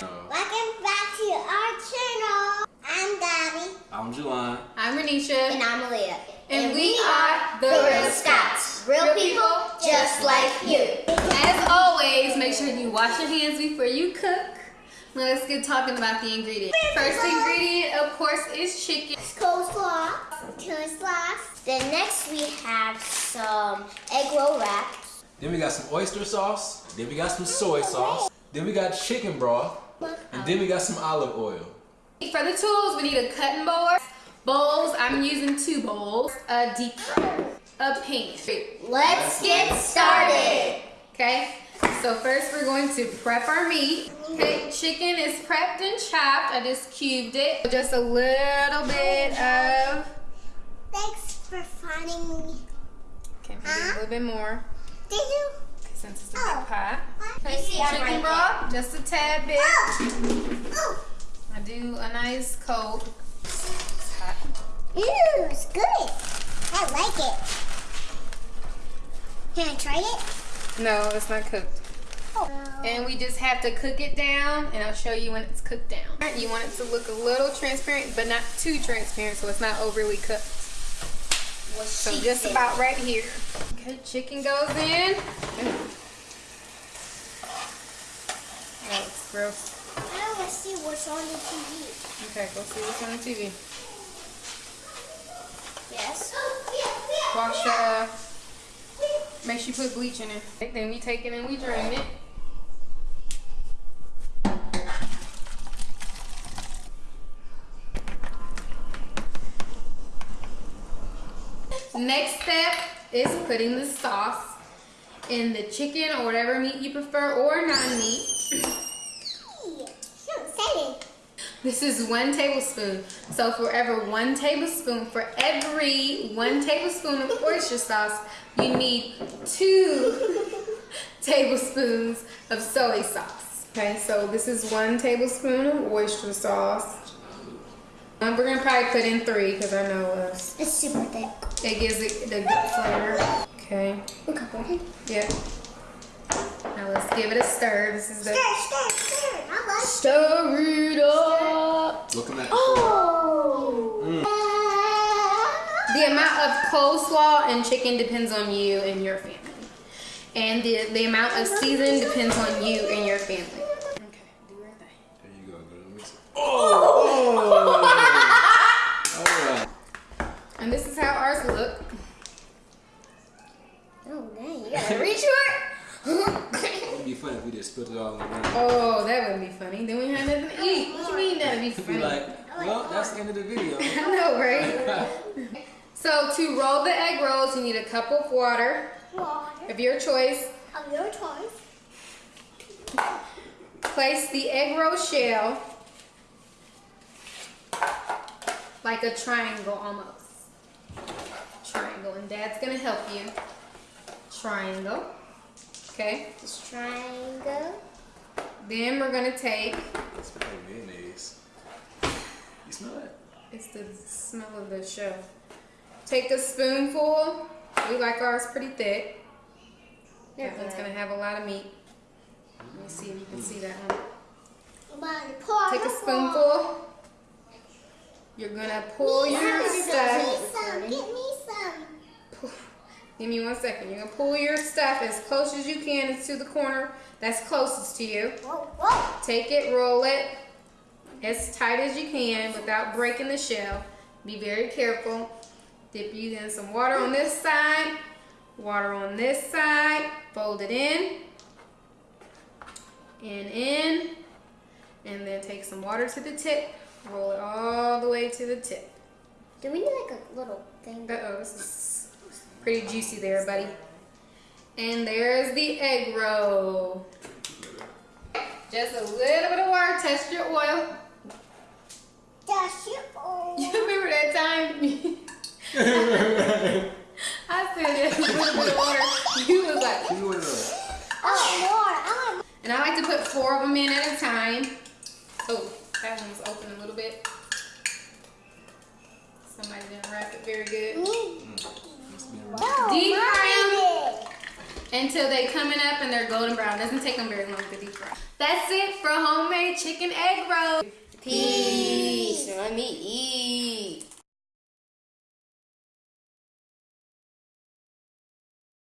Welcome back to our channel. I'm Gabby. I'm Juwan. I'm Renisha. And I'm Aaliyah. And, and we, we are the Real Scouts. Real, people, just like you. As always, make sure you wash your hands before you cook. Now let's get talking about the ingredients. First ingredient, of course, is chicken. Coleslaw, coleslaw. Then next we have some egg roll wraps. Then we got some oyster sauce. Then we got some soy sauce. Then we got chicken broth. And then we got some olive oil. For the tools, we need a cutting board, bowls. I'm using two bowls, a deep fryer, a pan. Let's get started. Okay, so first we're going to prep our meat. Okay, chicken is prepped and chopped. I just cubed it. Just a little bit of, Thanks for finding me. okay, maybe a little bit more Did you? Since it's a Oh. big pot. I see I'm Chicken broth, just a tad bit. there. Oh. I do a nice coat. It's hot. Ew, it's good. I like it. Can I try it? No, it's not cooked. Oh. And we just have to cook it down, and I'll show you when it's cooked down. You want it to look a little transparent, but not too transparent, so it's not overly cooked. So just said. about right here. Okay, chicken goes in. Oh, it's gross. I want to see what's on the TV. Okay, go see what's on the TV. Yes. Wash the, uh, make sure you put bleach in it. Then we take it and we drain it. Next step is putting the sauce in the chicken or whatever meat you prefer or non-meat. This is one tablespoon. So for every one tablespoon, for every one tablespoon of oyster sauce, you need two tablespoons of soy sauce. Okay, so this is one tablespoon of oyster sauce. Um, we're gonna probably put in three because I know us. It's super thick. It gives it the good flavor. Okay, Look how pretty. yep. Now let's give it a stir. This is the Stir, stir, stir. I like stir it up. Looking at that. Oh. The amount of coleslaw and chicken depends on you and your family. And the, the amount of season depends on you and your family. Okay, do your thing. There you go. Go to the mixer. Oh! And this is how ours look. Oh, dang. You gotta reach for it. It'd be funny if we just split it all on the ground. Oh, that would be funny. Then we have nothing to eat. Oh, what you mean that'd be It'd be funny? like, oh, well, that's the end of the video. I know, right? so to roll the egg rolls, you need a cup of water Water of your choice. of your choice. Place the egg roll shell like a triangle almost. Triangle, and Dad's gonna help you. Triangle. Okay. Just triangle. Then we're gonna take. It's like mayonnaise. You smell it? It's the smell of the shell. Take a spoonful. We like ours pretty thick. That one's gonna have a lot of meat. Let me see if you can see that one. Somebody pour Take a spoonful. You're gonna pull your stuff. Give me some. Give me some. Give me one second. You're gonna pull your stuff as close as you can to the corner that's closest to you. Whoa, whoa. Take it, roll it as tight as you can without breaking the shell. Be very careful. Dip you in some water on this side, water on this side, fold it in, and in, and then take some water to the tip, roll it all the way to the tip. Do we need like a little thing? Uh-oh, this is pretty juicy there, buddy. And there's the egg roll. Just a little bit of water, test your oil. Dash it all. You remember that time? I said just a little bit of water. You was like, Give me one. Oh, Lord. I want and I like to put four of them in at a time. Oh, that one's open a little bit. Somebody didn't wrap it very good. me. Must be a- No, Deep oh, fry did. until they coming up and they're golden brown. Doesn't take them very long to deep fry. That's it for homemade chicken egg roll. Peace. Let me eat.